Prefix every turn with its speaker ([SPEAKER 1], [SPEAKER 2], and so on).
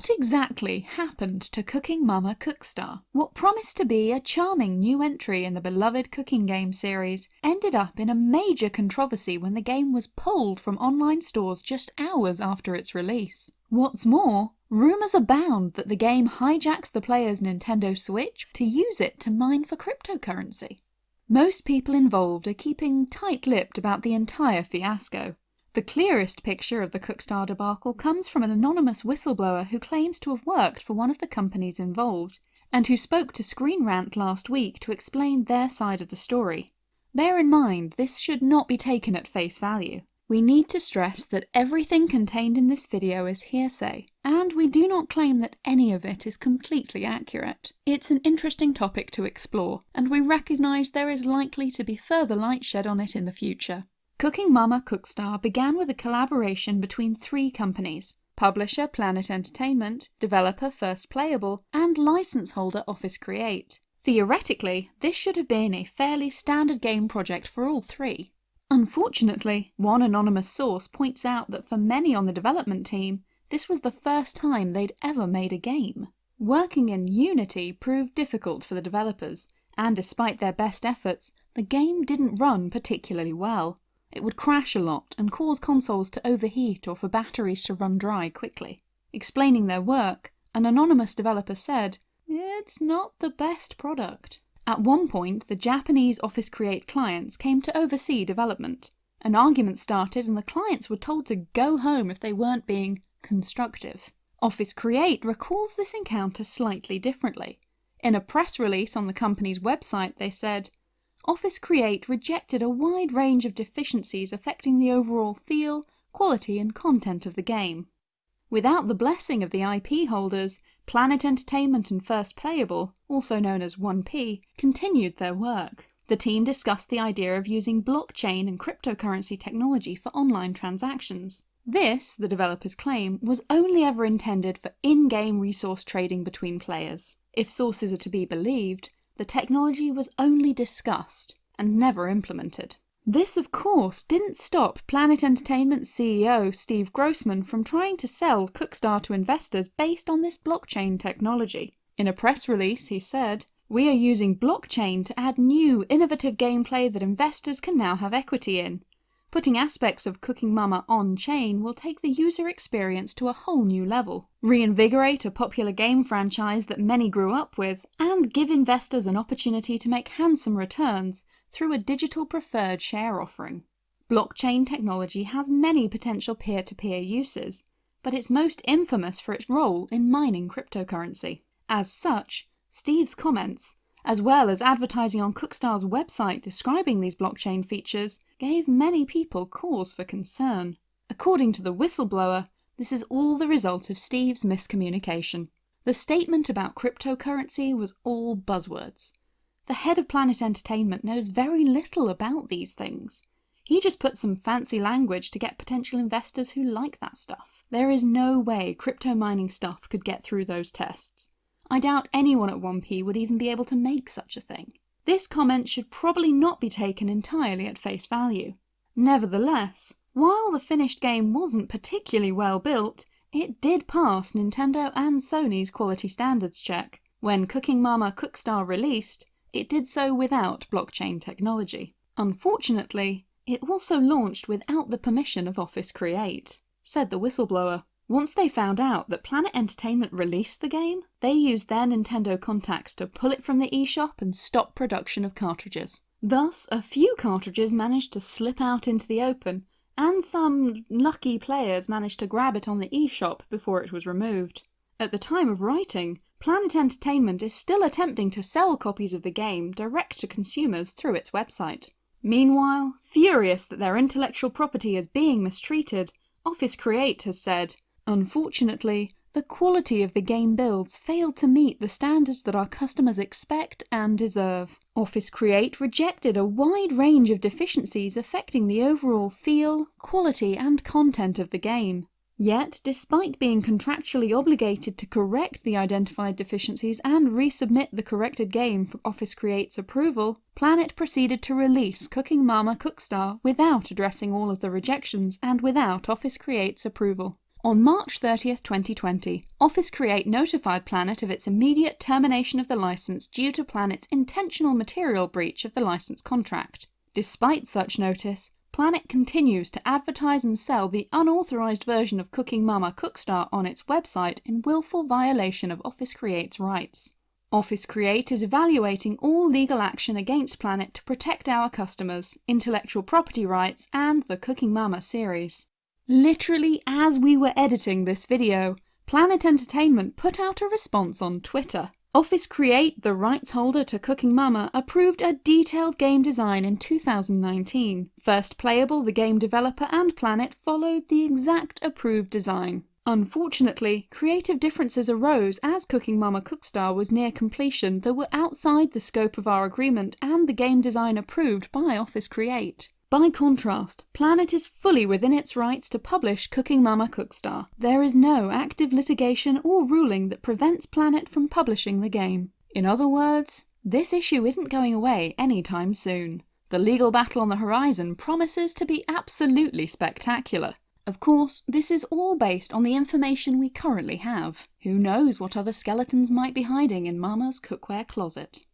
[SPEAKER 1] What exactly happened to Cooking Mama Cookstar? What promised to be a charming new entry in the beloved cooking game series ended up in a major controversy when the game was pulled from online stores just hours after its release. What's more, rumours abound that the game hijacks the player's Nintendo Switch to use it to mine for cryptocurrency. Most people involved are keeping tight-lipped about the entire fiasco, the clearest picture of the Cookstar debacle comes from an anonymous whistleblower who claims to have worked for one of the companies involved, and who spoke to Screen Rant last week to explain their side of the story. Bear in mind, this should not be taken at face value. We need to stress that everything contained in this video is hearsay, and we do not claim that any of it is completely accurate. It's an interesting topic to explore, and we recognise there is likely to be further light shed on it in the future. Cooking Mama Cookstar began with a collaboration between three companies, publisher Planet Entertainment, developer First Playable, and license holder Office Create. Theoretically, this should have been a fairly standard game project for all three. Unfortunately, one anonymous source points out that for many on the development team, this was the first time they'd ever made a game. Working in Unity proved difficult for the developers, and despite their best efforts, the game didn't run particularly well. It would crash a lot and cause consoles to overheat or for batteries to run dry quickly. Explaining their work, an anonymous developer said, It's not the best product. At one point, the Japanese Office Create clients came to oversee development. An argument started and the clients were told to go home if they weren't being constructive. Office Create recalls this encounter slightly differently. In a press release on the company's website, they said, Office Create rejected a wide range of deficiencies affecting the overall feel, quality and content of the game. Without the blessing of the IP holders, Planet Entertainment and First Playable, also known as 1P, continued their work. The team discussed the idea of using blockchain and cryptocurrency technology for online transactions. This, the developers claim, was only ever intended for in-game resource trading between players. If sources are to be believed, the technology was only discussed and never implemented. This, of course, didn't stop Planet Entertainment CEO Steve Grossman from trying to sell Cookstar to investors based on this blockchain technology. In a press release, he said, We are using blockchain to add new, innovative gameplay that investors can now have equity in. Putting aspects of Cooking Mama on-chain will take the user experience to a whole new level, reinvigorate a popular game franchise that many grew up with, and give investors an opportunity to make handsome returns through a digital preferred share offering. Blockchain technology has many potential peer-to-peer -peer uses, but it's most infamous for its role in mining cryptocurrency. As such, Steve's comments, as well as advertising on Cookstar's website describing these blockchain features, gave many people cause for concern. According to the whistleblower, this is all the result of Steve's miscommunication. The statement about cryptocurrency was all buzzwords. The head of Planet Entertainment knows very little about these things. He just put some fancy language to get potential investors who like that stuff. There is no way crypto mining stuff could get through those tests. I doubt anyone at 1P would even be able to make such a thing. This comment should probably not be taken entirely at face value. Nevertheless, while the finished game wasn't particularly well built, it did pass Nintendo and Sony's quality standards check. When Cooking Mama Cookstar released, it did so without blockchain technology. Unfortunately, it also launched without the permission of Office Create, said the whistleblower. Once they found out that Planet Entertainment released the game, they used their Nintendo contacts to pull it from the eShop and stop production of cartridges. Thus, a few cartridges managed to slip out into the open, and some lucky players managed to grab it on the eShop before it was removed. At the time of writing, Planet Entertainment is still attempting to sell copies of the game direct to consumers through its website. Meanwhile, furious that their intellectual property is being mistreated, Office Create has said, Unfortunately, the quality of the game builds failed to meet the standards that our customers expect and deserve. Office Create rejected a wide range of deficiencies affecting the overall feel, quality and content of the game. Yet, despite being contractually obligated to correct the identified deficiencies and resubmit the corrected game for Office Create's approval, Planet proceeded to release Cooking Mama Cookstar without addressing all of the rejections and without Office Create's approval. On March 30th, 2020, Office Create notified Planet of its immediate termination of the license due to Planet's intentional material breach of the license contract. Despite such notice, Planet continues to advertise and sell the unauthorized version of Cooking Mama Cookstar on its website in willful violation of Office Create's rights. Office Create is evaluating all legal action against Planet to protect our customers, intellectual property rights, and the Cooking Mama series. Literally as we were editing this video, Planet Entertainment put out a response on Twitter. Office Create, the rights holder to Cooking Mama, approved a detailed game design in 2019. First Playable, the game developer, and Planet followed the exact approved design. Unfortunately, creative differences arose as Cooking Mama Cookstar was near completion that were outside the scope of our agreement and the game design approved by Office Create. By contrast, Planet is fully within its rights to publish Cooking Mama Cookstar. There is no active litigation or ruling that prevents Planet from publishing the game. In other words, this issue isn't going away anytime soon. The legal battle on the horizon promises to be absolutely spectacular. Of course, this is all based on the information we currently have. Who knows what other skeletons might be hiding in Mama's cookware closet.